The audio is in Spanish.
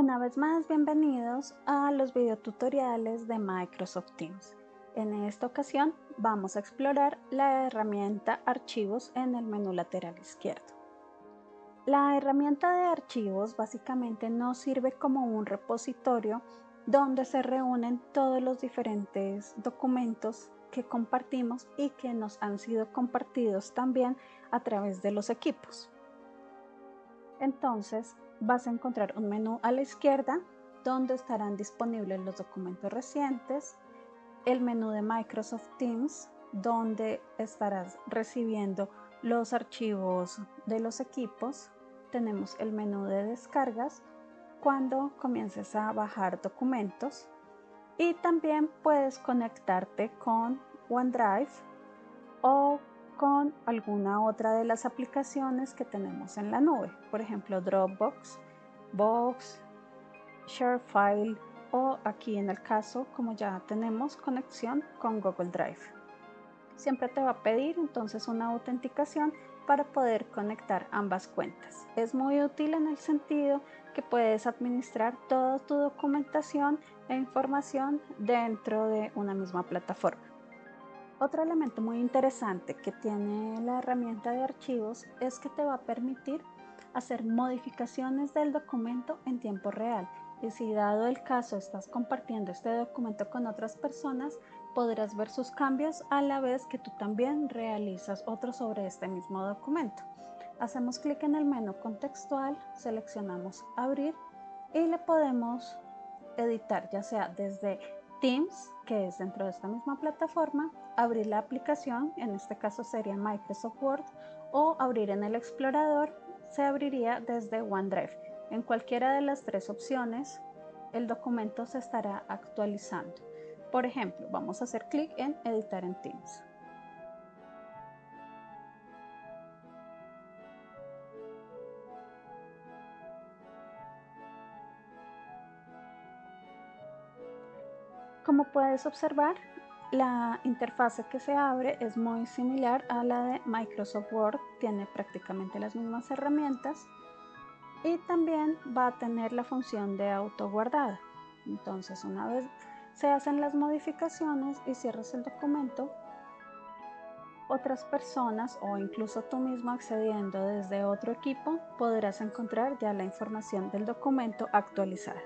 vez más, bienvenidos a los videotutoriales de Microsoft Teams. En esta ocasión vamos a explorar la herramienta Archivos en el menú lateral izquierdo. La herramienta de archivos básicamente nos sirve como un repositorio donde se reúnen todos los diferentes documentos que compartimos y que nos han sido compartidos también a través de los equipos. Entonces, vas a encontrar un menú a la izquierda donde estarán disponibles los documentos recientes, el menú de Microsoft Teams donde estarás recibiendo los archivos de los equipos, tenemos el menú de descargas cuando comiences a bajar documentos. Y también puedes conectarte con OneDrive o con alguna otra de las aplicaciones que tenemos en la nube, por ejemplo Dropbox, Box, ShareFile o aquí en el caso como ya tenemos conexión con Google Drive. Siempre te va a pedir entonces una autenticación para poder conectar ambas cuentas. Es muy útil en el sentido que puedes administrar toda tu documentación e información dentro de una misma plataforma. Otro elemento muy interesante que tiene la herramienta de archivos es que te va a permitir hacer modificaciones del documento en tiempo real. Y si dado el caso estás compartiendo este documento con otras personas, podrás ver sus cambios a la vez que tú también realizas otro sobre este mismo documento. Hacemos clic en el menú contextual, seleccionamos abrir y le podemos editar ya sea desde Teams, que es dentro de esta misma plataforma, abrir la aplicación, en este caso sería Microsoft Word, o abrir en el explorador, se abriría desde OneDrive. En cualquiera de las tres opciones, el documento se estará actualizando. Por ejemplo, vamos a hacer clic en editar en Teams. Como puedes observar, la interfase que se abre es muy similar a la de Microsoft Word, tiene prácticamente las mismas herramientas y también va a tener la función de auto guardada. Entonces, una vez se hacen las modificaciones y cierras el documento, otras personas o incluso tú mismo accediendo desde otro equipo podrás encontrar ya la información del documento actualizada.